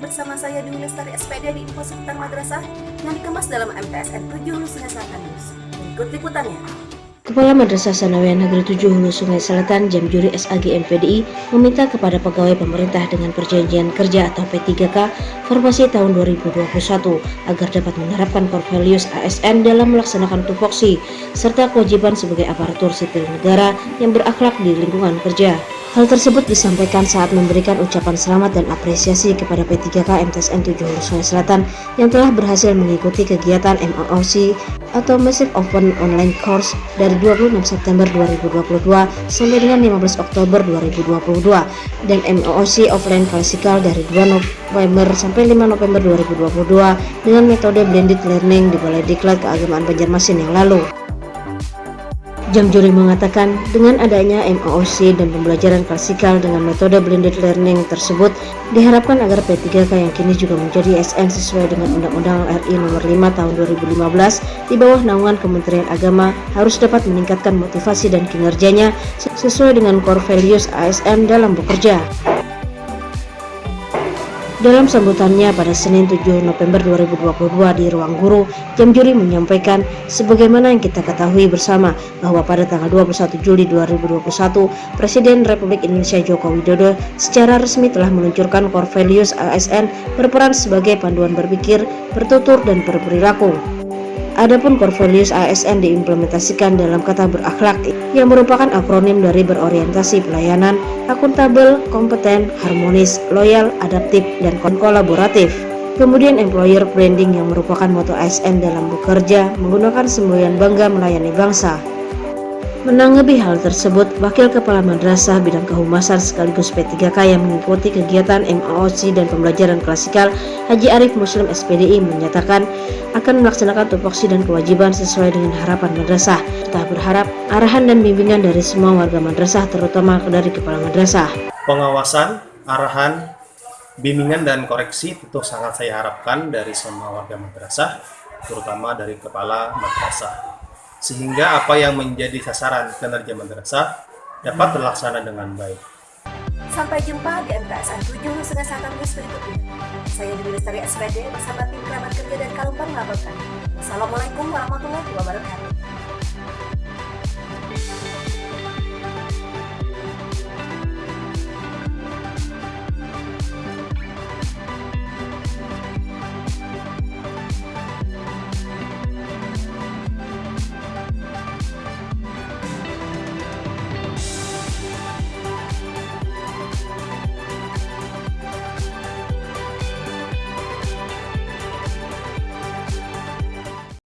bersama saya Dewi Lestari SPD di info seputar madrasah yang dikemas dalam MTSN 7 Hulu Sungai Selatan News. Berikut liputannya. Kepala Madrasah Sanawiyah Negeri 7 Hulu Sungai Selatan Jam Juri SAG MPDI meminta kepada pegawai pemerintah dengan perjanjian kerja atau P3K formasi tahun 2021 agar dapat menerapkan core ASN dalam melaksanakan tupoksi serta kewajiban sebagai aparatur sipil negara yang berakhlak di lingkungan kerja. Hal tersebut disampaikan saat memberikan ucapan selamat dan apresiasi kepada P3K MTSN 7 Hulu Sungai Selatan yang telah berhasil mengikuti kegiatan MOOC atau Massive Open Online Course dari 26 September 2022 sampai dengan 15 Oktober 2022 dan MOOC Offline Klasikal dari 2 November sampai 5 November 2022 dengan metode blended learning di Balai Diklat Keagamaan Banjarmasin yang lalu. Jam Juri mengatakan dengan adanya MOOC dan pembelajaran klasikal dengan metode blended learning tersebut diharapkan agar P3K yang kini juga menjadi SN sesuai dengan Undang-Undang RI Nomor 5 Tahun 2015 di bawah naungan Kementerian Agama harus dapat meningkatkan motivasi dan kinerjanya sesuai dengan core values ASN dalam bekerja. Dalam sambutannya pada Senin 7 November 2022 di Ruang Guru, Jam Juri menyampaikan sebagaimana yang kita ketahui bersama bahwa pada tanggal 21 Juli 2021, Presiden Republik Indonesia Joko Widodo secara resmi telah meluncurkan core values ASN berperan sebagai panduan berpikir, bertutur, dan berperilaku. Adapun values ASN diimplementasikan dalam kata berakhlak yang merupakan akronim dari berorientasi pelayanan, akuntabel, kompeten, harmonis, loyal, adaptif, dan kolaboratif. Kemudian employer branding yang merupakan moto ASN dalam bekerja menggunakan semboyan bangga melayani bangsa. Menanggapi hal tersebut, Wakil Kepala Madrasah Bidang Kehumasan sekaligus P3K yang mengikuti kegiatan MAOC dan pembelajaran klasikal Haji Arif Muslim SPDI menyatakan akan melaksanakan tupoksi dan kewajiban sesuai dengan harapan madrasah. Kita berharap arahan dan bimbingan dari semua warga madrasah terutama dari Kepala Madrasah. Pengawasan, arahan, bimbingan dan koreksi tentu sangat saya harapkan dari semua warga madrasah, terutama dari Kepala Madrasah sehingga apa yang menjadi sasaran kinerja madrasah dapat terlaksana dengan baik. Sampai jumpa di MTSN 7 Sungai Selatan News berikutnya. Saya Dewi Lestari SPD bersama tim kerabat kerja dan Kalumpang melaporkan. Assalamualaikum warahmatullahi wabarakatuh.